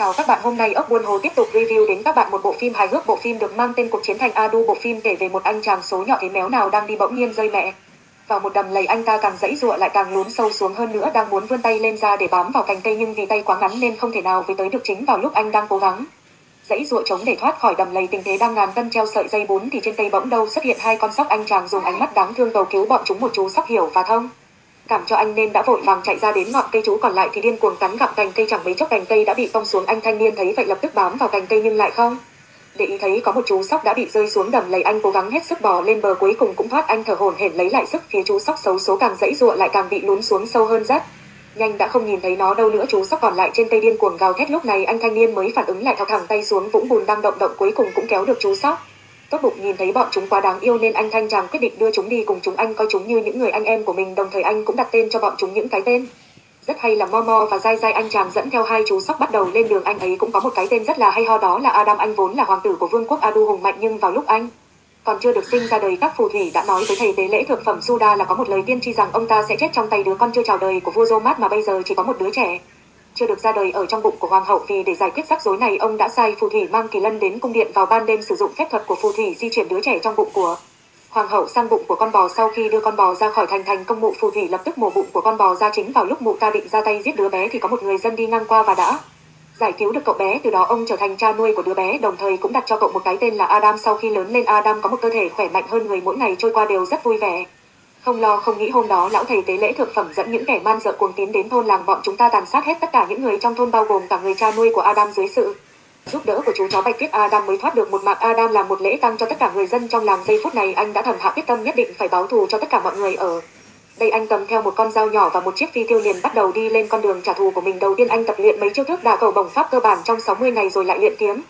Chào các bạn, hôm nay ốc buôn hồ tiếp tục review đến các bạn một bộ phim hài hước. Bộ phim được mang tên Cuộc chiến thành Adu. Bộ phim kể về một anh chàng số nhỏ thế méo nào đang đi bỗng nhiên rơi mẹ. Vào một đầm lầy anh ta càng dãy dụa lại càng lún sâu xuống hơn nữa đang muốn vươn tay lên ra để bám vào cành cây nhưng vì tay quá ngắn nên không thể nào với tới được chính vào lúc anh đang cố gắng. Dãy dụa chống để thoát khỏi đầm lầy tình thế đang ngàn cân treo sợi dây bún thì trên cây bỗng đâu xuất hiện hai con sóc anh chàng dùng ánh mắt đáng thương cầu cứu bọn chúng một chú sóc hiểu và thông cảm cho anh nên đã vội vàng chạy ra đến ngọn cây chú còn lại thì điên cuồng cắn gặm cành cây chẳng mấy chốc cành cây đã bị cong xuống. Anh thanh niên thấy vậy lập tức bám vào cành cây nhưng lại không. Để ý thấy có một chú sóc đã bị rơi xuống đầm lầy, anh cố gắng hết sức bò lên bờ cuối cùng cũng thoát. Anh thở hổn hển lấy lại sức, phía chú sóc xấu số càng dãy ruộng lại càng bị lún xuống sâu hơn rất nhanh đã không nhìn thấy nó đâu nữa, chú sóc còn lại trên cây điên cuồng gào thét. Lúc này anh thanh niên mới phản ứng lại thọc thẳng tay xuống, vũng bùn đang động động, cuối cùng cũng kéo được chú sóc tốt bụng nhìn thấy bọn chúng quá đáng yêu nên anh thanh chàng quyết định đưa chúng đi cùng chúng anh coi chúng như những người anh em của mình, đồng thời anh cũng đặt tên cho bọn chúng những cái tên. Rất hay là Momo và Dai Dai anh chàng dẫn theo hai chú sóc bắt đầu lên đường, anh ấy cũng có một cái tên rất là hay, ho đó là Adam, anh vốn là hoàng tử của vương quốc Adu hùng mạnh, nhưng vào lúc anh còn chưa được sinh ra đời, các phù thủy đã nói với thầy tế lễ thượng phẩm Suda là có một lời tiên tri rằng ông ta sẽ chết trong tay đứa con chưa chào đời của vua Zomat mà bây giờ chỉ có một đứa trẻ chưa được ra đời ở trong bụng của hoàng hậu vì để giải quyết rắc rối này, ông đã sai phù thủy mang kỳ lân đến cung điện vào ban đêm sử dụng phép thuật của phù thủy di chuyển đứa trẻ trong bụng của hoàng hậu sang bụng của con bò. Sau khi đưa con bò ra khỏi thành thành công mụ phù thủy lập tức mổ bụng của con bò ra chính vào lúc mụ ta định ra tay giết đứa bé thì có một người dân đi ngang qua và đã giải cứu được cậu bé. Từ đó ông trở thành cha nuôi của đứa bé, đồng thời cũng đặt cho cậu một cái tên là Adam. Sau khi lớn lên, Adam có một cơ thể khỏe mạnh hơn người mỗi ngày, trôi qua đều rất vui vẻ không lo, không nghĩ hôm đó lão thầy tế lễ thực phẩm dẫn những kẻ man dợ cuồng tiến đến thôn làng bọn chúng ta tàn sát hết tất cả những người trong thôn, bao gồm cả người cha nuôi của Adam dưới sự giúp đỡ của chú chó bạch tuyết. Adam mới thoát được một mạng. Adam làm một lễ tăng cho tất cả người dân trong làng. Giây phút này, anh đã thầm hạ quyết tâm nhất định phải báo thù cho tất cả mọi người ở đây. Anh cầm theo một con dao nhỏ và một chiếc phi tiêu liền bắt đầu đi lên con đường trả thù của mình. Đầu tiên anh tập luyện mấy chiêu thức đả cầu bổng pháp cơ bản trong 60 ngày rồi lại luyện kiếm.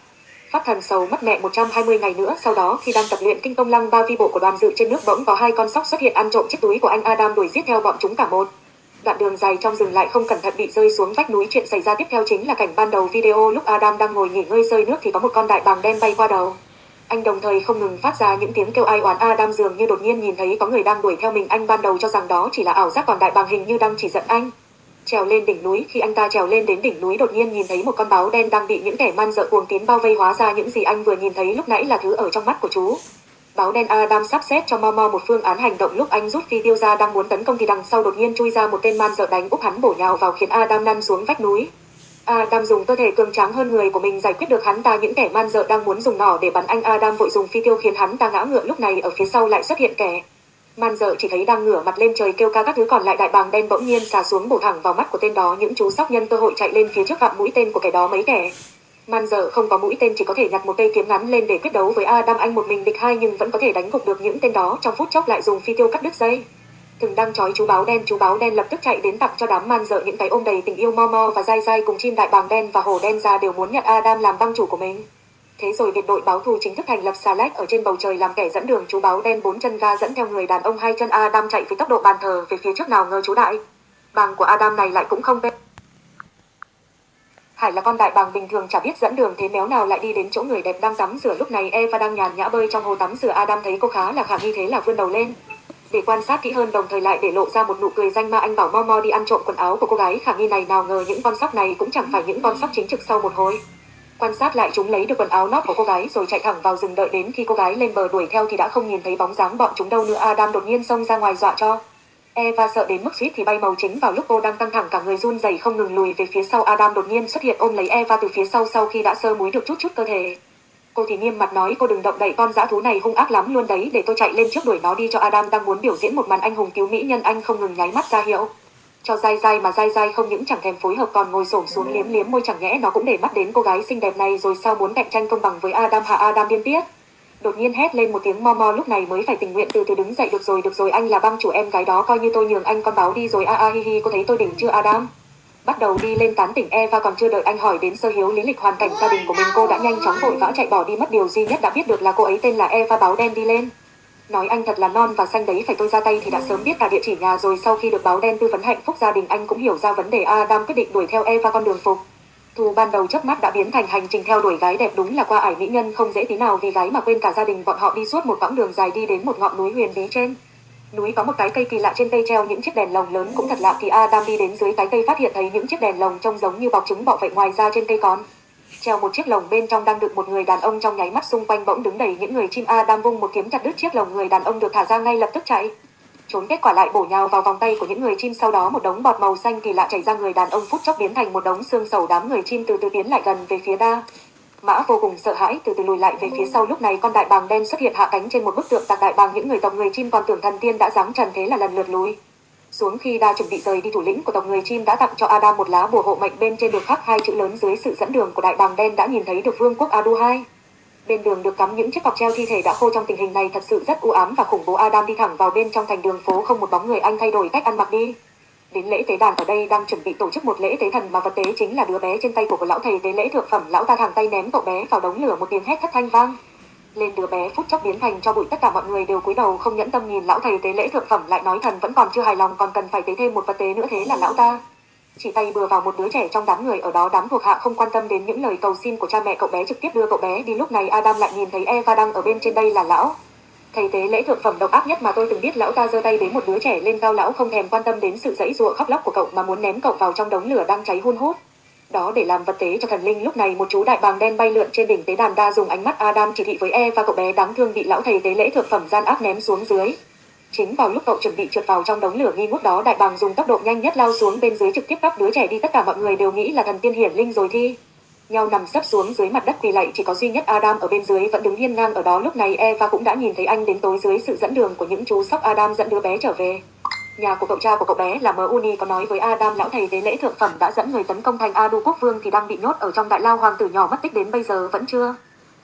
Pháp thần sầu mất mẹ 120 ngày nữa, sau đó khi đang tập luyện kinh công lăng ba vi bộ của đoàn dự trên nước bỗng có hai con sóc xuất hiện ăn trộm chiếc túi của anh Adam đuổi giết theo bọn chúng cả một. Đoạn đường dài trong rừng lại không cẩn thận bị rơi xuống vách núi chuyện xảy ra tiếp theo chính là cảnh ban đầu video lúc Adam đang ngồi nghỉ ngơi rơi nước thì có một con đại bàng đen bay qua đầu. Anh đồng thời không ngừng phát ra những tiếng kêu ai oán Adam dường như đột nhiên nhìn thấy có người đang đuổi theo mình anh ban đầu cho rằng đó chỉ là ảo giác còn đại bàng hình như đang chỉ giận anh trèo lên đỉnh núi, khi anh ta trèo lên đến đỉnh núi đột nhiên nhìn thấy một con báo đen đang bị những kẻ man dợ cuồng tiến bao vây hóa ra những gì anh vừa nhìn thấy lúc nãy là thứ ở trong mắt của chú. Báo đen Adam sắp xếp cho Momo một phương án hành động lúc anh rút phi tiêu ra đang muốn tấn công thì đằng sau đột nhiên chui ra một tên man dợ đánh úp hắn bổ nhào vào khiến Adam lăn xuống vách núi. Adam dùng cơ thể cường tráng hơn người của mình giải quyết được hắn ta, những kẻ man dợ đang muốn dùng nỏ để bắn anh Adam vội dùng phi tiêu khiến hắn ta ngã ngựa lúc này ở phía sau lại xuất hiện kẻ. Man dợ chỉ thấy đang ngửa mặt lên trời kêu ca các thứ còn lại đại bàng đen bỗng nhiên xà xuống bổ thẳng vào mắt của tên đó những chú sóc nhân cơ hội chạy lên phía trước gặp mũi tên của kẻ đó mấy kẻ. Man dợ không có mũi tên chỉ có thể nhặt một cây kiếm ngắn lên để quyết đấu với Adam anh một mình địch hai nhưng vẫn có thể đánh gục được những tên đó trong phút chốc lại dùng phi tiêu cắt đứt dây. Từng đang trói chú báo đen, chú báo đen lập tức chạy đến tặng cho đám man dợ những cái ôm đầy tình yêu Momo và dai dai cùng chim đại bàng đen và hổ đen ra đều muốn nhận Adam làm băng chủ của mình. Thế rồi biệt đội báo thù chính thức thành lập Salek ở trên bầu trời làm kẻ dẫn đường chú báo đen bốn chân ga dẫn theo người đàn ông hai chân Adam chạy với tốc độ bàn thờ về phía trước nào ngờ chú đại. Bàng của Adam này lại cũng không bên. Hải là con đại bàng bình thường chả biết dẫn đường thế méo nào lại đi đến chỗ người đẹp đang tắm rửa lúc này Eva đang nhàn nhã bơi trong hồ tắm rửa Adam thấy cô khá là khả nghi thế là vươn đầu lên. Để quan sát kỹ hơn đồng thời lại để lộ ra một nụ cười danh ma anh bảo Momo đi ăn trộm quần áo của cô gái khả nghi này nào ngờ những con sóc này cũng chẳng phải những con sóc chính trực sau một hồi quan sát lại chúng lấy được quần áo nót của cô gái rồi chạy thẳng vào rừng đợi đến khi cô gái lên bờ đuổi theo thì đã không nhìn thấy bóng dáng bọn chúng đâu nữa. Adam đột nhiên xông ra ngoài dọa cho. Eva sợ đến mức suýt thì bay màu chính vào lúc cô đang căng thẳng, cả người run rẩy không ngừng lùi về phía sau. Adam đột nhiên xuất hiện ôm lấy Eva từ phía sau sau khi đã sơ muối được chút chút cơ thể. Cô thì nghiêm mặt nói, cô đừng động đậy, con dã thú này hung ác lắm luôn đấy, để tôi chạy lên trước đuổi nó đi cho Adam đang muốn biểu diễn một màn anh hùng cứu mỹ nhân. Anh không ngừng nháy mắt ra hiệu cho dai dai mà dai dai không những chẳng thèm phối hợp còn ngồi xổm xuống liếm liếm môi chẳng nhẽ nó cũng để mắt đến cô gái xinh đẹp này rồi sao muốn cạnh tranh công bằng với Adam hạ Adam điên tiết. Đột nhiên hét lên một tiếng mo mo, lúc này mới phải tình nguyện từ từ đứng dậy, được rồi được rồi, anh là băng chủ em gái đó, coi như tôi nhường anh con báo đi rồi, a a hi hi có thấy tôi đỉnh chưa, Adam? Bắt đầu đi lên tán tỉnh Eva còn chưa đợi anh hỏi đến sơ hiếu lý lịch hoàn cảnh gia đình của mình, cô đã nhanh chóng vội vã chạy bỏ đi, mất điều duy nhất đã biết được là cô ấy tên là Eva báo đen đi lên. Nói anh thật là non và xanh đấy, phải tôi ra tay thì đã sớm biết cả địa chỉ nhà rồi sau khi được báo đen tư vấn hạnh phúc gia đình, anh cũng hiểu ra vấn đề Adam quyết định đuổi theo Eva con đường phục. Thu ban đầu chớp mắt đã biến thành hành trình theo đuổi gái đẹp đúng là qua ải mỹ nhân, không dễ tí nào vì gái mà quên cả gia đình, bọn họ đi suốt một quãng đường dài đi đến một ngọn núi huyền bí trên. Núi có một cái cây kỳ lạ trên cây treo, những chiếc đèn lồng lớn cũng thật lạ thì Adam đi đến dưới cái cây phát hiện thấy những chiếc đèn lồng trông giống như bọc trứng bọ vậy ngoài ra trên cây còn Treo một chiếc lồng bên trong đang được một người đàn ông trong nháy mắt xung quanh bỗng đứng đầy những người chim a đang vung một kiếm chặt đứt chiếc lồng người đàn ông được thả ra ngay lập tức chạy. Trốn kết quả lại bổ nhào vào vòng tay của những người chim sau đó, một đống bọt màu xanh kỳ lạ chảy ra người đàn ông phút chốc biến thành một đống xương sầu đám người chim từ từ tiến lại gần về phía đa. Mã vô cùng sợ hãi từ từ lùi lại về phía sau lúc này con đại bàng đen xuất hiện hạ cánh trên một bức tượng tạc đại bàng những người tộc người chim còn tưởng thần tiên đã giáng trần thế là lần lượt lùi. Xuống khi đa chuẩn bị rời đi thủ lĩnh, của tộc người chim đã tặng cho Adam một lá bùa hộ mệnh bên trên được khắc hai chữ lớn dưới sự dẫn đường của đại bàng đen đã nhìn thấy được vương quốc Adu 2. Bên đường được cắm những chiếc cọc treo thi thể đã khô trong tình hình này thật sự rất u ám và khủng bố Adam đi thẳng vào bên trong thành đường phố, không một bóng người anh thay đổi cách ăn mặc đi. Đến lễ tế đàn ở đây, đang chuẩn bị tổ chức một lễ tế thần mà vật tế chính là đứa bé trên tay của của lão thầy tế lễ thượng phẩm, lão ta thẳng tay ném cậu bé vào đống lửa, một tiếng hét thất thanh vang. Lên đứa bé phút chốc biến thành cho bụi, tất cả mọi người đều cúi đầu không nhẫn tâm nhìn lão thầy tế lễ thượng phẩm, lại nói thần vẫn còn chưa hài lòng, còn cần phải tế thêm một vật tế nữa thế là lão ta. Chỉ tay bừa vào một đứa trẻ trong đám người, ở đó đám thuộc hạ không quan tâm đến những lời cầu xin của cha mẹ cậu bé, trực tiếp đưa cậu bé đi lúc này Adam lại nhìn thấy Eva đang ở bên trên đây là lão. Thầy tế lễ thượng phẩm độc ác nhất mà tôi từng biết, lão ta giơ tay đến một đứa trẻ lên cao, lão không thèm quan tâm đến sự dãy ruộng khóc lóc của cậu mà muốn ném cậu vào trong đống lửa đang cháy hun hút đó để làm vật tế cho thần linh. Lúc này một chú đại bàng đen bay lượn trên đỉnh tế đàn đa dùng ánh mắt Adam chỉ thị với E và cậu bé đáng thương bị lão thầy tế lễ thực phẩm gian ác ném xuống dưới. Chính vào lúc cậu chuẩn bị trượt vào trong đống lửa nghi ngút đó, đại bàng dùng tốc độ nhanh nhất lao xuống bên dưới trực tiếp cắp đứa trẻ đi. Tất cả mọi người đều nghĩ là thần tiên hiển linh rồi thi. Nhau nằm sấp xuống dưới mặt đất quỳ lạy chỉ có duy nhất Adam ở bên dưới vẫn đứng hiên ngang ở đó. Lúc này Eva cũng đã nhìn thấy anh đến tối dưới sự dẫn đường của những chú sóc Adam dẫn đứa bé trở về nhà của cậu cha của cậu bé là Muni uni có nói với Adam lão thầy tế lễ thượng phẩm đã dẫn người tấn công thành Adu quốc vương thì đang bị nhốt ở trong đại lao hoàng tử nhỏ mất tích đến bây giờ vẫn chưa?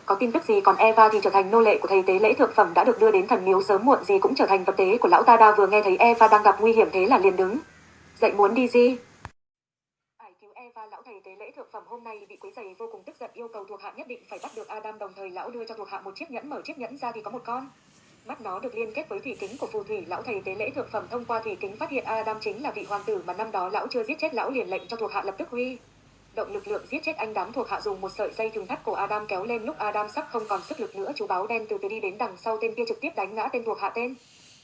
Có tin tức gì còn Eva thì trở thành nô lệ của thầy tế lễ thượng phẩm đã được đưa đến thần miếu sớm muộn gì cũng trở thành vật tế của lão ta đa vừa nghe thấy Eva đang gặp nguy hiểm thế là liền đứng. Dậy muốn đi gì Ải cứu Eva lão thầy tế lễ thượng phẩm hôm nay bị quấy giày vô cùng tức giận yêu cầu thuộc hạ nhất định phải bắt được Adam đồng thời lão đưa cho thuộc hạ một chiếc nhẫn mở chiếc nhẫn ra thì có một con mắt nó được liên kết với thủy kính của phù thủy, lão thầy tế lễ thượng phẩm thông qua thủy kính phát hiện Adam chính là vị hoàng tử mà năm đó lão chưa giết chết, lão liền lệnh cho thuộc hạ lập tức huy. Động lực lượng giết chết anh đám thuộc hạ dùng một sợi dây thừng thắt cổ Adam kéo lên lúc Adam sắp không còn sức lực nữa, chú báo đen từ từ đi đến đằng sau tên kia trực tiếp đánh ngã tên thuộc hạ tên.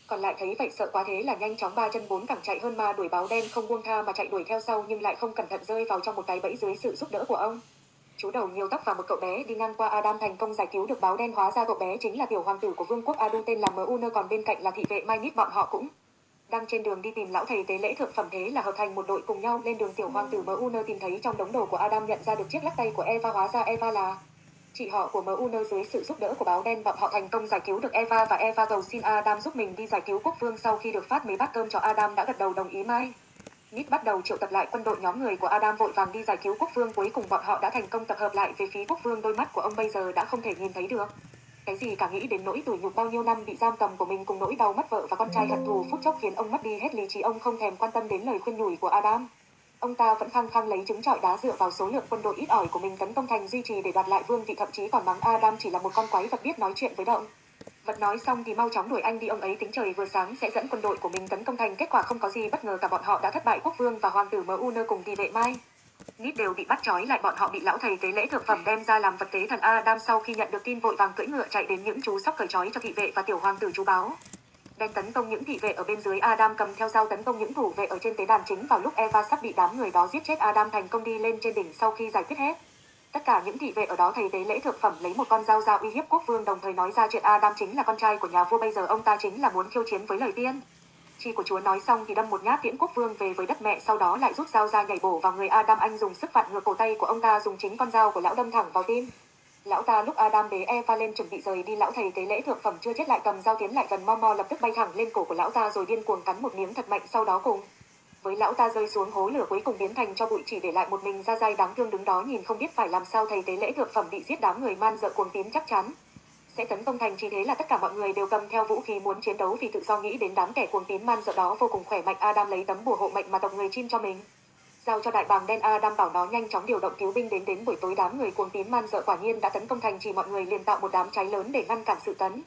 Còn lại thấy vậy sợ quá thế là nhanh chóng ba chân bốn cẳng chạy hơn ma đuổi báo đen không buông tha mà chạy đuổi theo sau nhưng lại không cẩn thận rơi vào trong một cái bẫy dưới sự giúp đỡ của ông chú đầu nhiều tóc và một cậu bé, đi ngang qua Adam thành công giải cứu được báo đen hóa ra cậu bé chính là tiểu hoàng tử của vương quốc Adu, tên là Muner còn bên cạnh là thị vệ Mai Nít, bọn họ cũng đang trên đường đi tìm lão thầy tế lễ thượng phẩm thế là hợp thành một đội cùng nhau lên đường tiểu hoàng tử Muner tìm thấy trong đống đồ của Adam nhận ra được chiếc lắc tay của Eva hóa ra Eva là chị họ của Muner dưới sự giúp đỡ của báo đen, bọn họ thành công giải cứu được Eva và Eva cầu xin Adam giúp mình đi giải cứu quốc vương sau khi được phát mấy bát cơm cho Adam đã gật đầu đồng ý mai. Nít bắt đầu triệu tập lại quân đội nhóm người của Adam vội vàng đi giải cứu quốc vương cuối cùng bọn họ đã thành công tập hợp lại về phía quốc vương đôi mắt của ông bây giờ đã không thể nhìn thấy được. Cái gì cả nghĩ đến nỗi tủi nhục bao nhiêu năm bị giam cầm của mình cùng nỗi đau mất vợ và con trai hận thù phút chốc khiến ông mất đi hết lý trí ông không thèm quan tâm đến lời khuyên nhủ của Adam. Ông ta vẫn khăng khăng lấy trứng trọi đá dựa vào số lượng quân đội ít ỏi của mình tấn công thành duy trì để đoạt lại vương vị thậm chí còn mắng Adam chỉ là một con quái vật biết nói chuyện với động. Vật nói xong thì mau chóng đuổi anh đi ông ấy tính trời vừa sáng sẽ dẫn quân đội của mình tấn công thành kết quả không có gì bất ngờ cả bọn họ đã thất bại quốc vương và hoàng tử Muner cùng thị vệ Mai. Nít đều bị bắt trói lại bọn họ bị lão thầy tế lễ thượng phẩm đem ra làm vật tế thần Adam sau khi nhận được tin vội vàng cưỡi ngựa chạy đến những chú sóc cởi trói cho thị vệ và tiểu hoàng tử chú báo. Đen tấn công những thị vệ ở bên dưới Adam cầm theo dao tấn công những thủ vệ ở trên tế đàn chính vào lúc Eva sắp bị đám người đó giết chết Adam thành công đi lên trên đỉnh sau khi giải quyết hết. Tất cả những thị vệ ở đó thầy tế lễ thượng phẩm lấy một con dao ra uy hiếp quốc vương, đồng thời nói ra chuyện Adam chính là con trai của nhà vua, bây giờ ông ta chính là muốn khiêu chiến với lời tiên. Chi của chúa nói xong thì đâm một nhát tiễn quốc vương về với đất mẹ, sau đó lại rút dao ra nhảy bổ vào người Adam anh dùng sức vặn ngược cổ tay của ông ta, dùng chính con dao của lão đâm thẳng vào tim. Lão ta lúc Adam bế Eva lên chuẩn bị rời đi, lão thầy tế lễ thượng phẩm chưa chết lại cầm dao tiến lại gần Momo lập tức bay thẳng lên cổ của lão ta rồi điên cuồng cắn một miếng thật mạnh, sau đó cùng với lão ta rơi xuống hố lửa cuối cùng biến thành cho bụi chỉ để lại một mình ra dai đáng thương đứng đó nhìn không biết phải làm sao thầy tế lễ thượng phẩm bị giết đám người man dợ cuồng tín chắc chắn. Sẽ tấn công thành chỉ thế là tất cả mọi người đều cầm theo vũ khí muốn chiến đấu vì tự do nghĩ đến đám kẻ cuồng tín man dợ đó vô cùng khỏe mạnh Adam lấy tấm bùa hộ mệnh mà tộc người chim cho mình. Giao cho đại bàng đen Adam bảo nó nhanh chóng điều động cứu binh đến đến buổi tối đám người cuồng tín man dợ quả nhiên đã tấn công thành chỉ mọi người liền tạo một đám cháy lớn để ngăn cản sự tấn.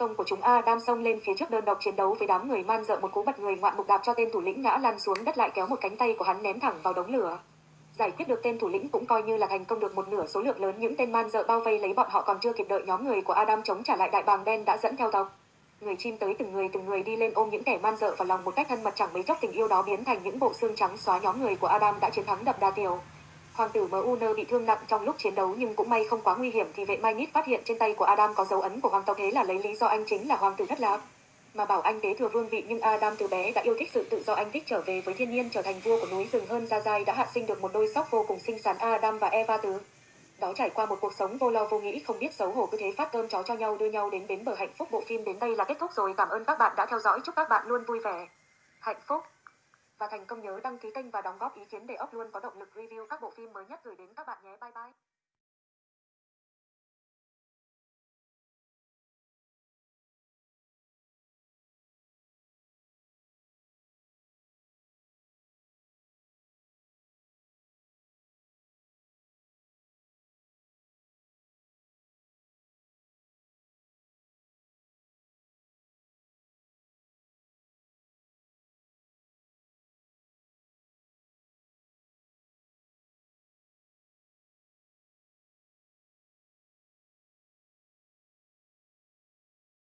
Tông của chúng Adam xông lên phía trước đơn độc chiến đấu với đám người man dợ một cú bật người ngoạn mục đạp cho tên thủ lĩnh ngã lăn xuống đất lại kéo một cánh tay của hắn ném thẳng vào đống lửa. Giải quyết được tên thủ lĩnh cũng coi như là thành công được một nửa số lượng lớn những tên man dợ bao vây lấy bọn họ còn chưa kịp đợi nhóm người của Adam chống trả lại đại bàng đen đã dẫn theo tộc người chim tới từng người từng người đi lên ôm những kẻ man dợ vào lòng một cách thân mật chẳng mấy chốc tình yêu đó biến thành những bộ xương trắng xóa nhóm người của Adam đã chiến thắng đập đa tiểu Hoàng tử MUN bị thương nặng trong lúc chiến đấu nhưng cũng may không quá nguy hiểm thì vệ Mai Nít phát hiện trên tay của Adam có dấu ấn của hoàng tộc thế là lấy lý do anh chính là hoàng tử thất lạc. Mà bảo anh kế thừa vương vị nhưng Adam từ bé đã yêu thích sự tự do anh thích trở về với thiên nhiên trở thành vua của núi rừng hơn Gia Giai đã hạ sinh được một đôi sóc vô cùng xinh xắn Adam và Eva từ. Đó trải qua một cuộc sống vô lo vô nghĩ không biết xấu hổ cứ thế phát cơm chó cho nhau đưa nhau đến bến bờ hạnh phúc. Bộ phim đến đây là kết thúc rồi. Cảm ơn các bạn đã theo dõi. Chúc các bạn luôn vui vẻ, hạnh phúc và thành công nhớ đăng ký kênh và đóng góp ý kiến để ốc luôn có động lực review các bộ phim mới nhất gửi đến các bạn nhé. Bye bye.